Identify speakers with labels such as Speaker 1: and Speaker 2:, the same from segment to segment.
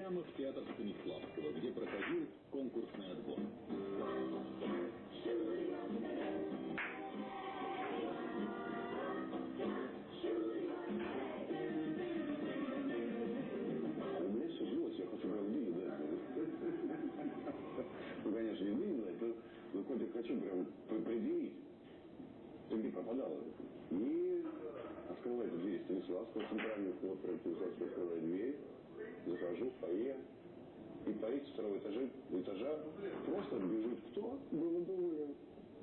Speaker 1: прямо в театр Станиславского, где проходил конкурсный отбор.
Speaker 2: Ну, конечно, не выиграть, но, но котик хочу прям предъявить. Ты где пропадала? И открывает дверь Станиславского, центральный вход, прям Станиславский открывает дверь, захожу в фойе, и парить с второго этажа, этажа просто бежит кто? Довольно.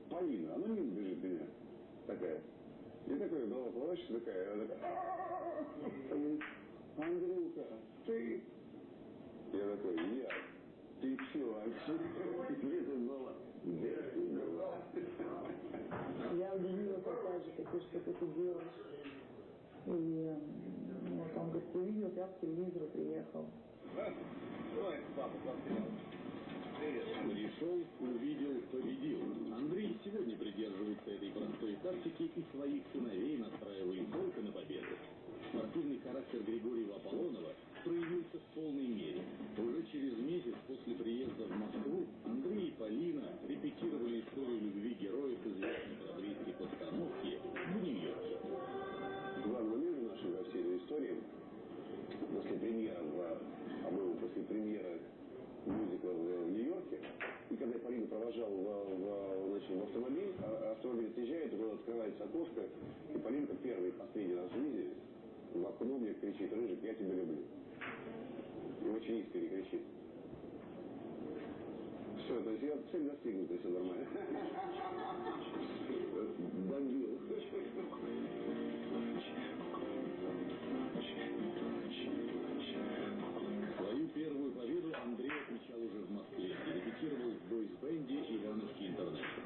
Speaker 2: Полина, она мимо бежит меня. Такая. И такая голова плачет, такая, она такая, Андрюха, ты? Я такой, я. Ты все вообще? Где ты была? Где ты была?
Speaker 3: Я удивила папа же, ты что ты делаешь. И вот он говорит, увидел, я к телевизору приехал.
Speaker 1: Пришел, увидел, победил. Андрей сегодня придерживается этой простой тактики и своих сыновей настраивает только на победу. Спортивный характер Григория Аполлонова проявился в полной мере. Уже через месяц после приезда в Москву Андрей и Полина репетировали историю любви героев известной бродвейской постановки в Нью-Йорке.
Speaker 2: Главным миром нашей во всей этой истории после премьеры, в, по-моему, после премьеры мюзикла в Нью-Йорке, и когда Полина провожал в, в, значит, в автомобиль, а автомобиль отъезжает, туда открывается окошко, и Полинка первый и последний раз в жизни в окно мне кричит, Рыжик, я тебя люблю. И очень искренне кричит. Все, то есть я цель достигнута, все нормально. Добил.
Speaker 1: Отмечал уже в Москве и репетировал в бойс-бенде Ивановский Интернешнл.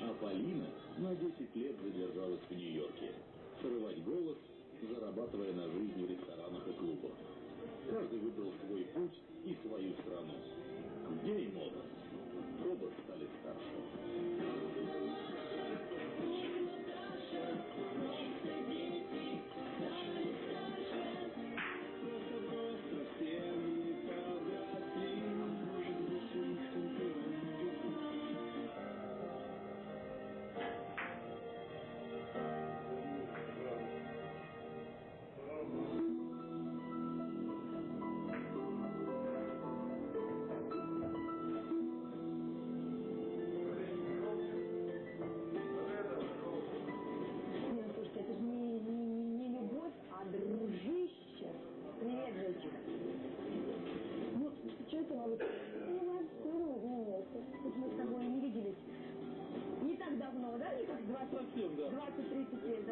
Speaker 1: А Полина на 10 лет задержалась в Нью-Йорке. Срывать голос, зарабатывая на жизнь в ресторанах и клубах. Каждый выбрал свой путь и свою страну. Где и мода. Оба стали старше.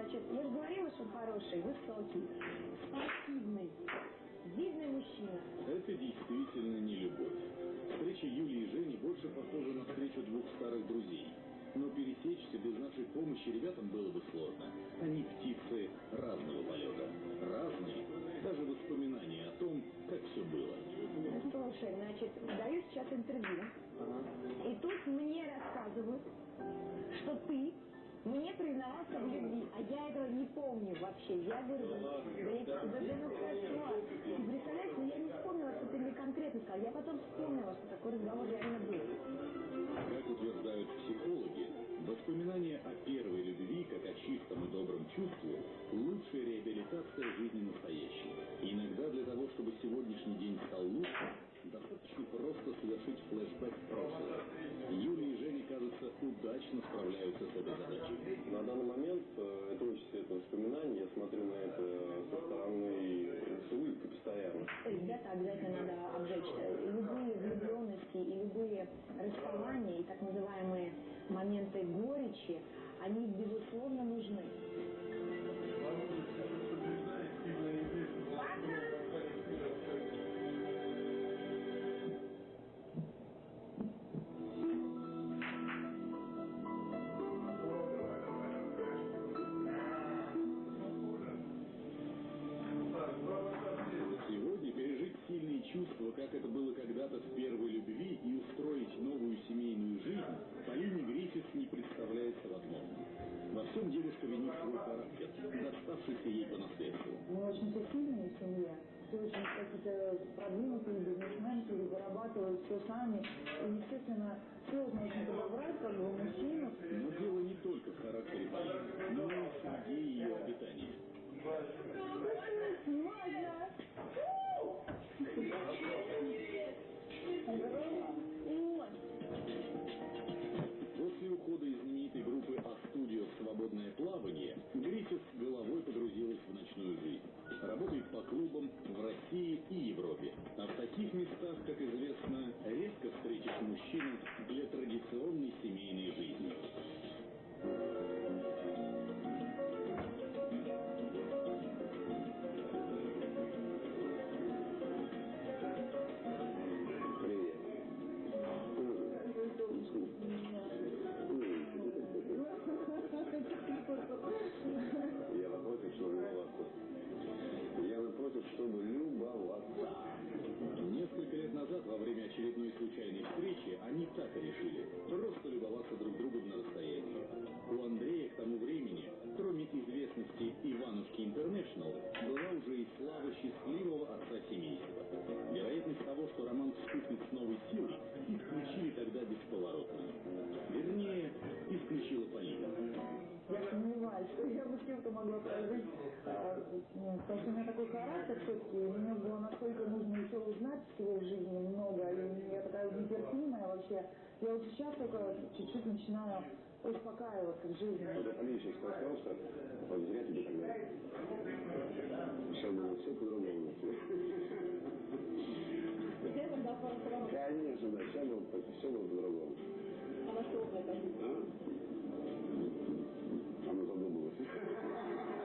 Speaker 3: Значит. Я же говорила, что хороший, высокий, спортивный, видный мужчина. Сказал. Я потом вспомнила, что такой разговор реально был.
Speaker 1: Как утверждают психологи, воспоминания о первой любви, как о чистом и добром чувстве, лучшая реабилитация жизни настоящей. Иногда для того, чтобы сегодняшний день стал лучше, достаточно просто совершить флешбэк в прошлое. Юлия и Женя, кажется, удачно справляются с этой задачей.
Speaker 2: На данный момент э, это очень светлое воспоминание. Я смотрю на это со стороны с улыбкой постоянно.
Speaker 3: Ребята, обязательно надо обжечь. Э, Любые влюбленности и любые расставания, и так называемые моменты горечи, они, безусловно, нужны.
Speaker 1: Всем девушка винит свой характер, доставшийся ей по наследству.
Speaker 3: Мы очень сильная семья. Ты очень какие-то продвинутые бизнесмены, зарабатывают все сами. И, естественно, сложно очень подобрать как бы мужчину.
Speaker 1: Но дело не только в характере Полины, но и в среде ее обитания. После ухода из свободное плавание, Гриффит головой погрузилась в ночную жизнь. Работает по клубам в России и Европе. А в таких местах, как известно, редко встретишь мужчину для традиционной семейной жизни.
Speaker 3: В жизни много, и я такая нетерпимая вообще. Я вот сейчас только чуть-чуть начинаю успокаиваться в жизни.
Speaker 4: Вот это сейчас сказал, что вот зря тебе тогда. Сейчас было все по-другому.
Speaker 3: Тогда.
Speaker 4: Конечно, да, было, все было по-другому.
Speaker 3: А на что вы это?
Speaker 4: Она задумалась.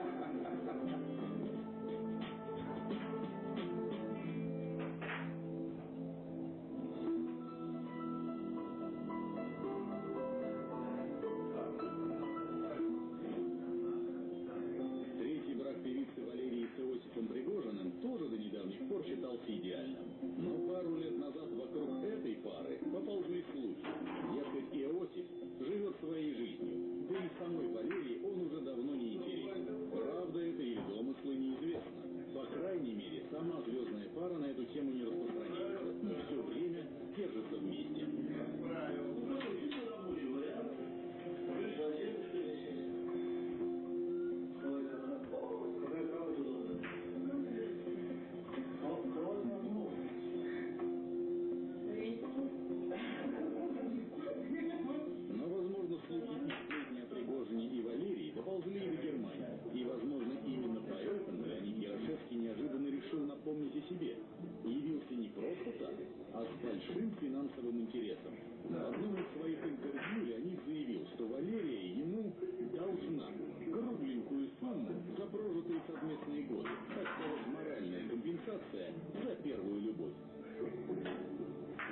Speaker 1: Компенсация за первую любовь.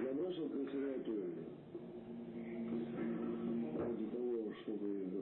Speaker 4: Я бросил консерваторию ради того, чтобы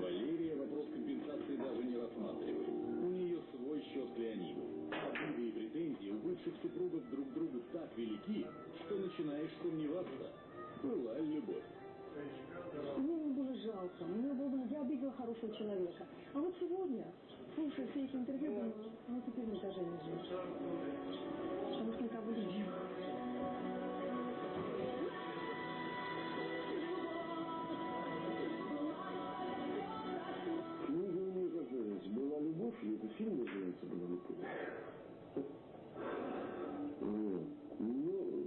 Speaker 1: Валерия вопрос компенсации даже не рассматривает. У нее свой счет к Леониду. Обиды и претензии у бывших супругов друг к другу так велики, что начинаешь сомневаться, была любовь.
Speaker 3: Мне его было жалко, мне было, я обидела хорошего человека. А вот сегодня, слушая все эти интервью, думаю, ну теперь мы даже не живем.
Speaker 4: Это фильм называется «Была любовь»? Вот. Ну,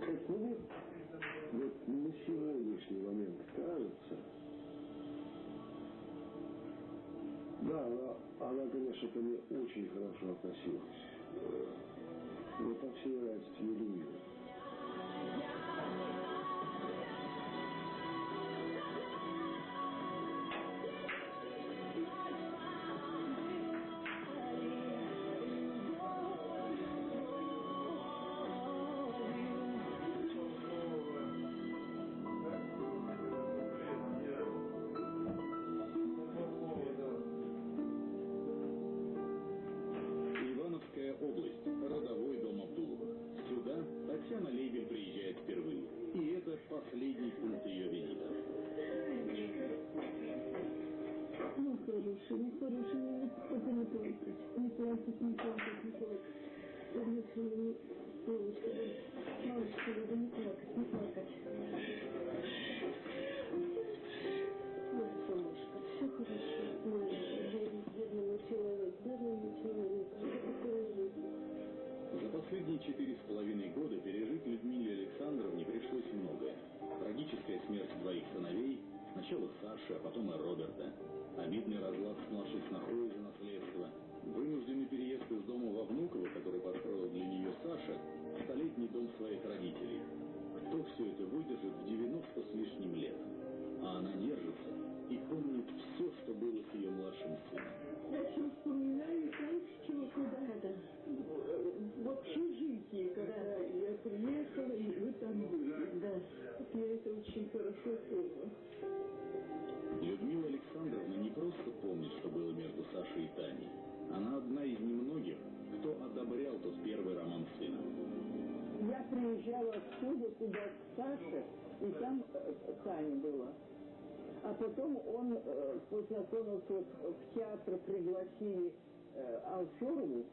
Speaker 4: как мне вот на сегодняшний момент кажется, да, она, она, конечно, ко мне очень хорошо относилась. Мне так все нравится с
Speaker 5: Ну, хороший, ну, хороший, ну, только не плакать. Не плакать, не плакать, не плакать. Солнышко, ну, солнышко, да. Малышка, да, не плакать, не плакать.
Speaker 1: Сначала Саши, а потом и Роберта. Обидный разлад с младшей снохой из-за наследства. Вынужденный переезд из дома во Внуково, который построил для нее Саша, столетний дом своих родителей. Кто все это выдержит в 90 с лишним лет? А она держится
Speaker 5: к Саше, и там э, Таня была. А потом он э, познакомился в театр, пригласили э, Алферову,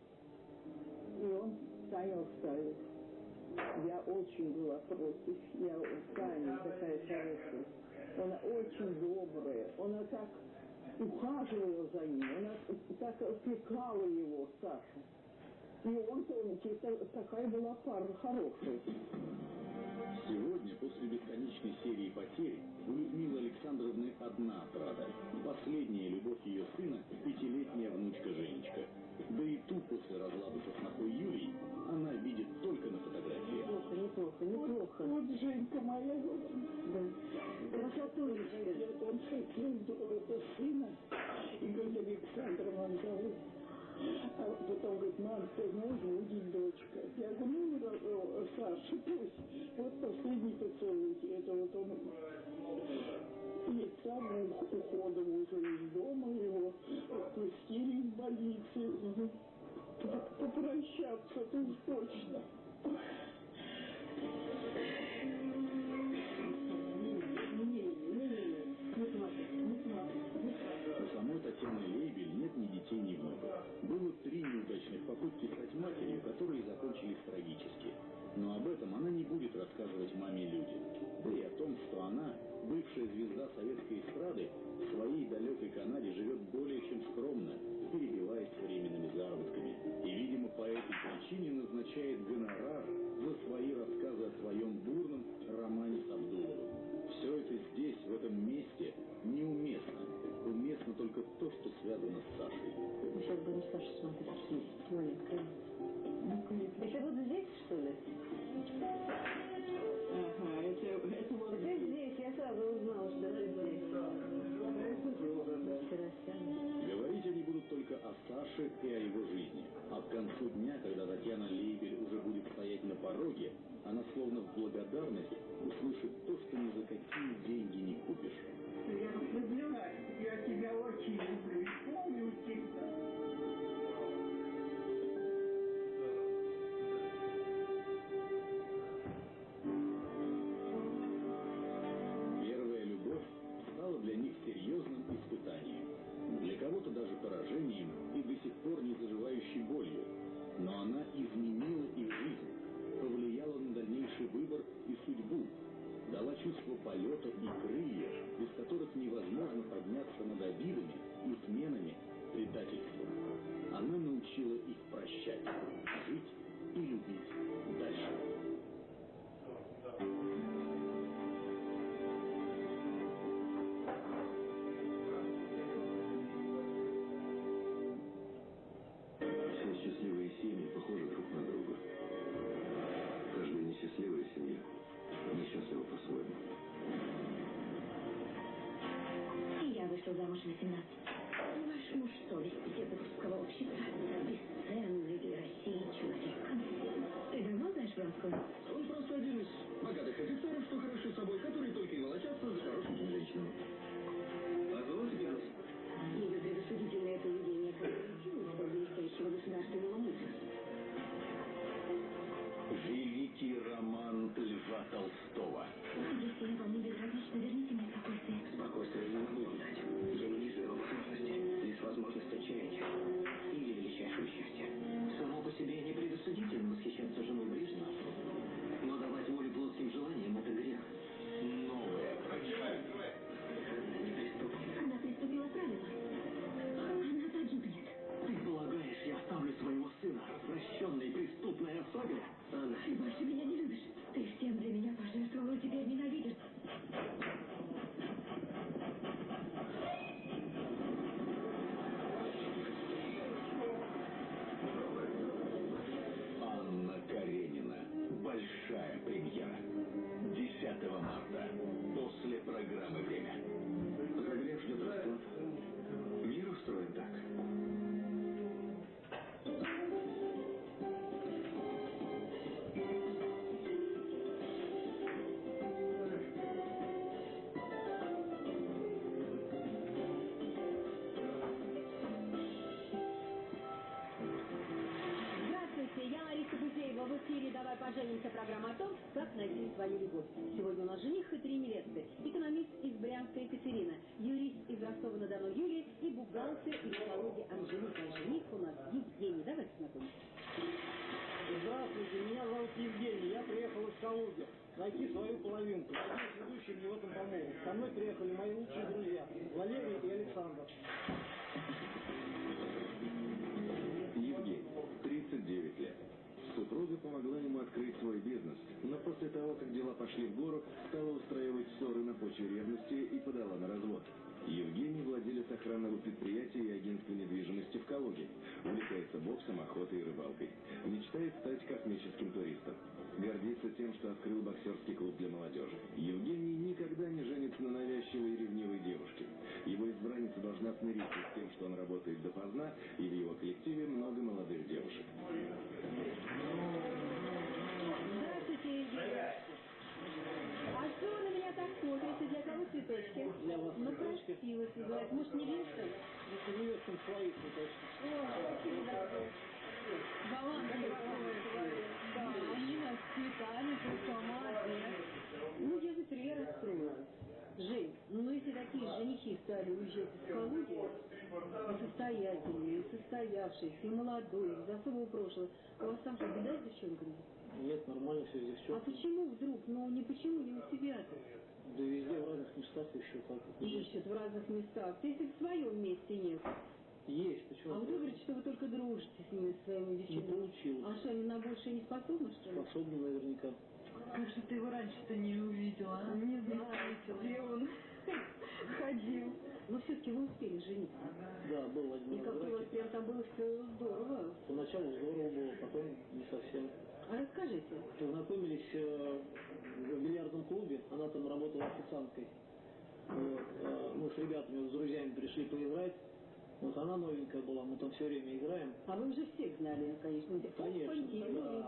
Speaker 5: и он Таню оставил. Я очень была против. Я Таня такая хорошая. Она очень добрая. Она так ухаживала за ним. Она так опекала его, Сашу. И он, помните, та- такая была пара хорошая.
Speaker 1: Сегодня, после бесконечной серии потерь, у Людмилы Александровны одна отрада. Последняя любовь ее сына – пятилетняя внучка Женечка. Да и ту после разлада со снохой Юлией она видит только на фотографиях.
Speaker 5: Неплохо, неплохо, неплохо. Вот, вот Женька моя. Да. Красотулечка. Он хотел это сына, и говорит, Александровна зовут. А потом говорит, мам, ты знаешь, будет дочка. Я говорю, ну, э, Саша, пусть. Вот последний поцелуй. Это вот он перед самым уходом уже из дома его отпустили. Ну, п- Попрощаться, уж точно.
Speaker 1: Обидами, изменами, предательством. Она научила их прощать, жить и любить
Speaker 3: в 18. Ваш муж совесть петербургского общества. Бесценный для России человек. Ты давно знаешь Вронского?
Speaker 1: Он просто один из богатых офицеров, что хороши собой, которые только и волочатся за хорошенькими женщинами.
Speaker 6: Программа о том, как найти свою любовь. Сегодня у нас жених и три невесты. Экономист из Брянска Екатерина, юрист из Ростова-на-Дону Юлия и бухгалтер из Калуги Анжелика. Жених у нас Евгений. Давайте знакомиться.
Speaker 7: Здравствуйте, меня зовут Евгений, я приехал из Калуги. Найти свою половинку. Надеюсь, ведущий мне в этом помогут. Со мной приехали мои лучшие друзья, Валерий и Александр.
Speaker 8: Евгений, 39 лет. Супруга помогла ему открыть свой бизнес, но после того, как дела пошли в гору, стала устраивать ссоры на почве ревности и подала на развод. Евгений владелец охранного предприятия и агентства недвижимости в Калуге. Увлекается боксом, охотой и рыбалкой. Мечтает стать космическим туристом. Гордится тем, что открыл боксерский клуб для молодежи. Евгений никогда не женится на навязчивой и ревнивой девушке. Его избранница должна смириться с тем, что он работает допоздна, и в его коллективе много молодых девушек.
Speaker 6: Здравствуйте, Евгений. А что вы на меня так смотрите? Для кого цветочки?
Speaker 7: Для вас
Speaker 6: Ну,
Speaker 7: цветочки.
Speaker 6: красиво сидят. Может, не Винстон?
Speaker 7: Это невестам своих, точно.
Speaker 6: О, спасибо, дорогой. Баланс дорогой. Да, они нас с цветами, ты сама, Ну, я за тебя расстроилась. Жень, ну если такие женихи стали уезжать из Калуги, и состоятельные, и состоявшиеся, и молодой, из особого прошлого, у вас там что, беда с девчонками?
Speaker 7: Нет, нормально все здесь.
Speaker 6: А
Speaker 7: Все.
Speaker 6: почему вдруг? Ну, не почему, не у тебя-то?
Speaker 7: Да везде в разных местах еще как.
Speaker 6: Ищут в разных местах. Ты если в своем месте нет.
Speaker 7: Есть, почему?
Speaker 6: А вы говорите, что вы только дружите с ними, с своими
Speaker 7: Не
Speaker 6: девчонками.
Speaker 7: получилось.
Speaker 6: А что, они на большее не способны, что ли?
Speaker 7: Способны наверняка.
Speaker 9: Как же ты его раньше-то не увидела? а?
Speaker 6: Не знаю, где он ходил. Но все-таки вы успели жениться.
Speaker 7: Да, был один
Speaker 6: И как у вас прям там было все здорово.
Speaker 7: Поначалу здорово было, потом не совсем.
Speaker 6: А расскажите.
Speaker 7: Познакомились э, в бильярдном клубе, она там работала официанткой. Вот, э, мы с ребятами, с друзьями пришли поиграть. Вот она новенькая была, мы там все время играем.
Speaker 6: А вы уже всех знали, конечно.
Speaker 7: Конечно.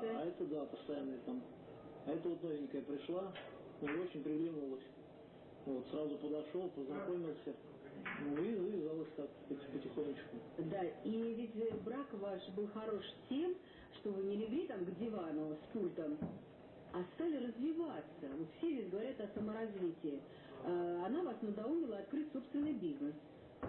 Speaker 7: Да. А это да, постоянная там. А это вот новенькая пришла, ну, и очень приглянулась. Вот, сразу подошел, познакомился. Ну и завязалось так пот- потихонечку.
Speaker 6: Да, и ведь брак ваш был хорош тем, что вы не легли там к дивану с пультом, а стали развиваться. Вот все ведь говорят о саморазвитии. А, Она вас надоумила открыть собственный бизнес.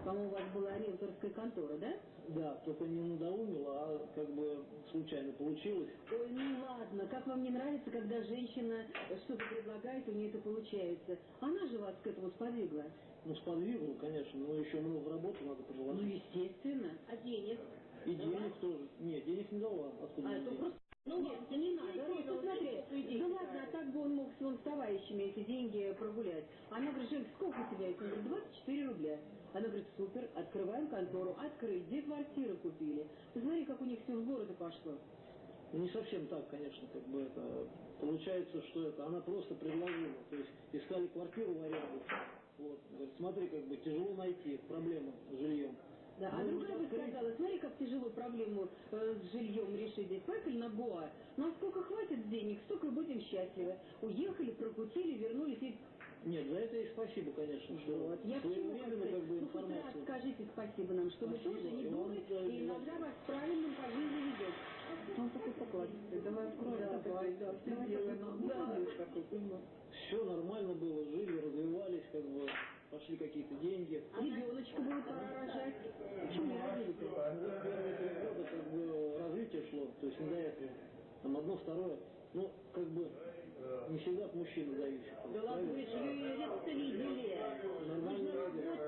Speaker 6: По-моему, у вас была риэлторская контора, да?
Speaker 7: Да, только не надоумила, а как бы случайно получилось.
Speaker 6: Ой, ну ладно, как вам не нравится, когда женщина что-то предлагает, у нее это получается? Она же вас к этому сподвигла.
Speaker 7: Ну, сподвигнул, конечно, но еще много работы надо
Speaker 6: Ну,
Speaker 7: приложить.
Speaker 6: естественно. А денег?
Speaker 7: И денег тоже. Нет, денег не дала. Откуда
Speaker 6: А это
Speaker 7: деньги?
Speaker 6: просто... Ну, нет, не надо, Ром, посмотри. Да ладно, а так бы он мог с вон с товарищами эти деньги прогулять. Она говорит, Женька, сколько у тебя? Я говорю, 24 рубля. Она говорит, супер, открываем контору. Открыть, две квартиры купили. Посмотри, как у них все в города пошло.
Speaker 7: Ну, Не совсем так, конечно, как бы это... Получается, что это она просто предложила. То есть искали квартиру в аренду. Вот. Говорит, смотри, как бы тяжело найти проблему с жильем.
Speaker 6: Да, а
Speaker 7: Ну,
Speaker 6: другая бы сказала, смотри, как тяжело проблему э, с жильем решить здесь. Поехали на Гоа. Нам сколько хватит денег, столько и будем счастливы. Уехали, прокутили, вернулись. И...
Speaker 7: Нет, за это и спасибо, конечно, что
Speaker 6: Вот. Я к чему
Speaker 7: как бы
Speaker 6: Ну, хоть раз скажите спасибо нам, что мы
Speaker 7: Спасибо,
Speaker 6: тоже не
Speaker 7: и
Speaker 6: дуры,
Speaker 7: тоже
Speaker 6: и иногда вас правильным по жизни ведет. Он такой покладистый. Давай откроем.
Speaker 9: Да, давай, да, все.
Speaker 6: Да.
Speaker 7: Все нормально было, жили, развивались, как бы пошли какие-то деньги.
Speaker 6: Ребеночка будет рожать. Почему не родили-то?
Speaker 7: Вот первые три года как бы развитие шло, то есть не до этого. Там одно, второе. Ну, как бы не всегда от мужчины зависит.
Speaker 3: Да ладно, вы же юристы видели.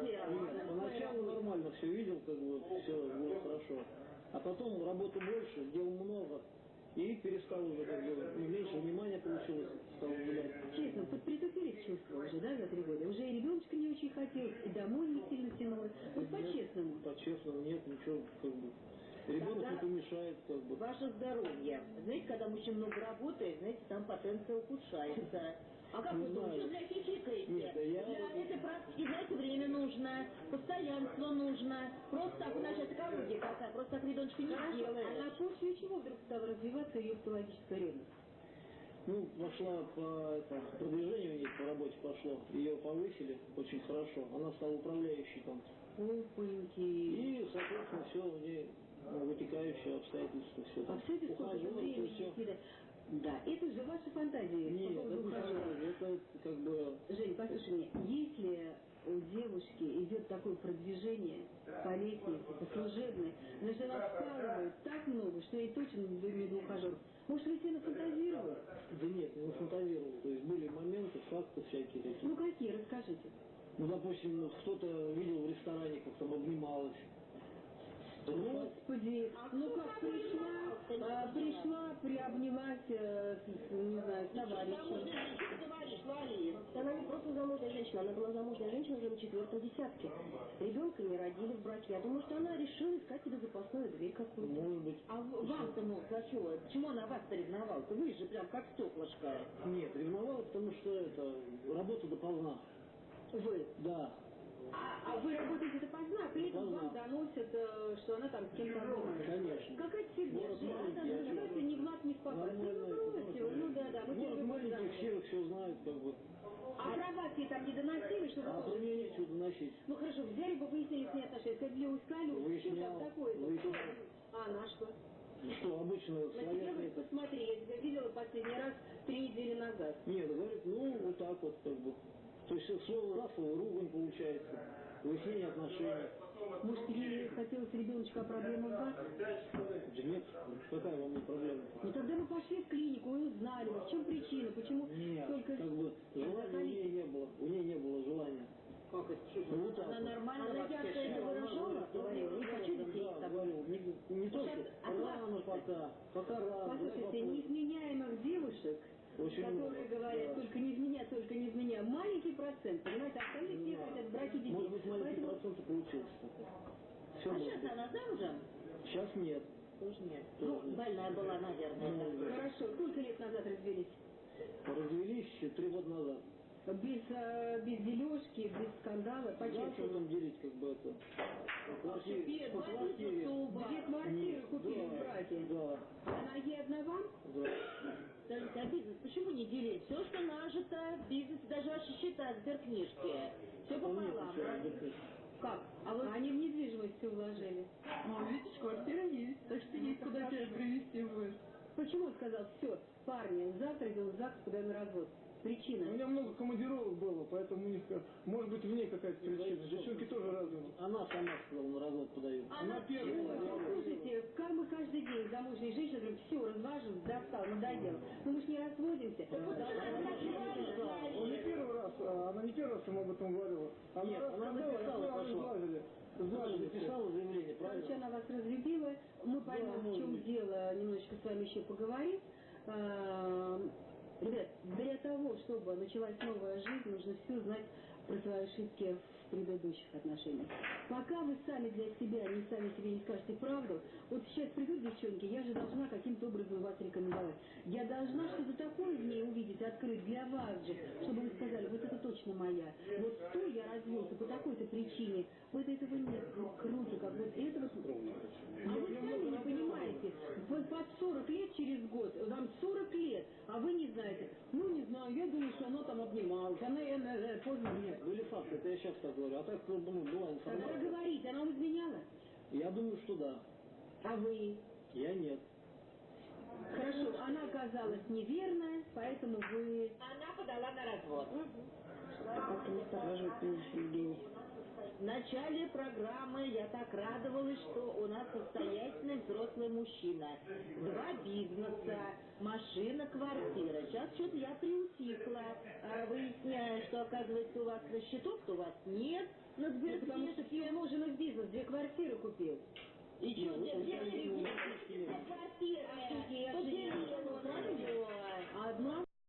Speaker 7: Нет, поначалу нормально все видел, как бы все было хорошо. А потом работы больше, дел много, и перестал уже как бы ну, меньше внимания получилось, стал гулять.
Speaker 6: Честно, вот притупились чувства уже, да, за три года? Уже и ребеночка не очень хотелось, и домой не сильно тянуло. Вот по-честному.
Speaker 7: По-честному, нет, ничего, как бы. Ребенок
Speaker 3: Тогда-
Speaker 7: не помешает, как бы.
Speaker 3: Ваше здоровье. Знаете, когда мужчина много работает, знаете, там потенция ухудшается. А как
Speaker 7: Не
Speaker 3: вы
Speaker 7: знаю.
Speaker 3: думаете, для хихикаете?
Speaker 7: Нет, да я-
Speaker 3: Для этой практики, знаете, время нужно, постоянство нужно. Просто так у нас сейчас экология какая, просто так ребеночка не сделаешь.
Speaker 6: а на почве чего вдруг стала развиваться ее патологическая ревность?
Speaker 7: Ну, пошла по это, продвижению у нее по работе пошло. Ее повысили очень хорошо. Она стала управляющей там.
Speaker 6: Опаньки.
Speaker 7: И, соответственно, все у нее ну, вытекающие обстоятельства. Все
Speaker 6: А все это сколько же времени?
Speaker 7: все.
Speaker 6: Да, это же ваши фантазии. по
Speaker 7: Нет, это не фантазия, это как бы...
Speaker 6: Жень, послушай меня, если у девушки идет такое продвижение по лестнице, по служебной, она же так много, что ей точно не до ухажеров. Может, вы себе нафантазировали?
Speaker 7: Да нет, не фантазировал. То есть были моменты, факты всякие такие.
Speaker 6: Ну, какие? Расскажите.
Speaker 7: Ну, допустим, ну, кто-то видел в ресторане, как там обнималась.
Speaker 6: Господи, ну как пришла, а, пришла, приобнялась, э, не знаю,
Speaker 3: Ларис. Она не просто замужняя женщина, она была замужняя женщина уже на четвертом десятке. Ребенка не родили в браке. Я думаю, что она решила искать себе запасную дверь какую-то.
Speaker 7: Может быть.
Speaker 3: А вам-то, ну, чего? Почему она вас-то ревновала-то? Вы же прям как стеклышко.
Speaker 7: Нет, ревновала, потому что это работа допоздна.
Speaker 6: Вы.
Speaker 7: Да.
Speaker 6: А, вы работаете допоздна, при этом вам доносят, э, что она там с кем-то обнимается.
Speaker 7: Конечно.
Speaker 6: Какая-то фигня. Давайте не в мат, не в. Ну,
Speaker 7: город
Speaker 6: ну да, да,
Speaker 7: Город маленький, все все знают, как бы.
Speaker 6: А про вас ей там не доносили, что
Speaker 7: А про меня нечего доносить.
Speaker 6: Ну хорошо, взяли бы выяснили с ней отношения, сказали, для Ускалю, что там
Speaker 7: выяснял.
Speaker 6: А она что?
Speaker 7: Ну что, обычно
Speaker 6: На тебя говорит, посмотри, я тебя видела последний раз три недели назад.
Speaker 7: Нет, говорит, ну, вот так вот, как бы. То есть слово раз, слово ругань получается. Выяснение отношений.
Speaker 6: Может, ей хотелось ребеночка, а проблема вас?
Speaker 7: Да нет, какая вам не проблема?
Speaker 6: Ну тогда мы пошли в клинику и узнали, в чем причина, почему
Speaker 7: Нет,
Speaker 6: только...
Speaker 7: как бы желания у нее не было. У нее не было желания.
Speaker 3: Как это?
Speaker 7: Ну, вот
Speaker 3: Она нормально
Speaker 6: ярко это выражала, не хочу детей с тобой.
Speaker 7: не, не только
Speaker 6: а
Speaker 7: рано пока, пока рано,
Speaker 6: Послушайте, неизменяемых девушек,
Speaker 7: Очень
Speaker 6: которые говорят, только не изменяй, только не изменяй, маленький процент, понимаете, остальные все хотят браки детей.
Speaker 7: Может быть, маленький
Speaker 6: Поэтому
Speaker 7: процент и получился. Все
Speaker 3: А сейчас
Speaker 7: быть.
Speaker 3: она замужем?
Speaker 7: Сейчас нет.
Speaker 3: Тоже нет.
Speaker 7: Тоже
Speaker 3: Ну,
Speaker 7: нет.
Speaker 3: больная была, наверное.
Speaker 7: Ну,
Speaker 3: да.
Speaker 6: Хорошо, сколько лет назад развелись?
Speaker 7: Развелись еще три года назад.
Speaker 6: Без, э, без дележки, без скандала,
Speaker 7: Да, что там делить, как бы это? По квартире. По квартире.
Speaker 6: Две квартиры купили в
Speaker 7: Да,
Speaker 6: браке.
Speaker 7: да,
Speaker 6: Она ей одна вам?
Speaker 7: да.
Speaker 3: Скажите, а бизнес почему не делить? Все, что нажито, бизнес, даже ваши счета, сберкнижки. Все пополам.
Speaker 6: Как? А вы... Они в недвижимость все вложили.
Speaker 9: Ну, видишь, квартира есть, так что есть куда тебя привезти будет.
Speaker 6: Почему он сказал, все, парни, завтра идем в ЗАГС, куда на развод?
Speaker 10: У
Speaker 6: Причина.
Speaker 10: меня много командировок было, поэтому у них, может быть, в ней какая-то причина. Девчонки тоже разные.
Speaker 7: Она сама сказала, на развод подаю.
Speaker 3: Она
Speaker 10: первая
Speaker 3: чего?
Speaker 10: сказала.
Speaker 6: Слушайте, как мы каждый замужние женщины говорим, все, разважен, достал, надоело. Ну мы ж не разводимся.
Speaker 10: Он не первый раз, а, она не первый раз ему об этом говорила. Она
Speaker 7: Нет, она написала, пошла.
Speaker 10: сглазили.
Speaker 7: Написала заявление,
Speaker 6: Короче,
Speaker 7: правильно?
Speaker 6: она вас разлюбила. Мы поймем, в
Speaker 7: может
Speaker 6: чем
Speaker 7: быть.
Speaker 6: дело, немножечко с вами еще поговорим. А, Ребят, для того, чтобы началась новая жизнь, нужно все знать про свои ошибки в предыдущих отношениях. Пока вы сами для себя, не сами себе не скажете правду, вот сейчас придут девчонки, я же должна каким-то образом вас рекомендовать. я должна что-то такое в ней увидеть, открыть для вас же, чтобы вы сказали, вот это точно моя. Вот с той я развелся по такой-то причине. Вот этого нет. Круто, как вот этого... А вы сами не понимаете, под 40 лет через год, вам 40 лет, а вы не знаете. Ну, не знаю, я думаю, что она там обнималась, она, она, она поздно нет.
Speaker 7: Были факты, это я сейчас так говорю. А так, ну, была
Speaker 6: Тогда
Speaker 7: информация.
Speaker 6: говорите, она изменяла?
Speaker 7: Я думаю, что да.
Speaker 6: А вы?
Speaker 7: Я нет.
Speaker 6: Хорошо, она оказалась неверная, поэтому вы...
Speaker 11: Она подала на развод.
Speaker 3: Как-то настораживает меня Евгений.
Speaker 11: В начале программы я так радовалась, что у нас состоятельный взрослый мужчина. Два бизнеса, машина, квартира. Сейчас что-то я приутихла. А, выясняю, что оказывается у вас на счету, что у вас нет. Но Сбер,
Speaker 6: ну, потому что ее муж и бизнес, две квартиры купил.
Speaker 11: И что, ну, где квартира? Квартира. Одна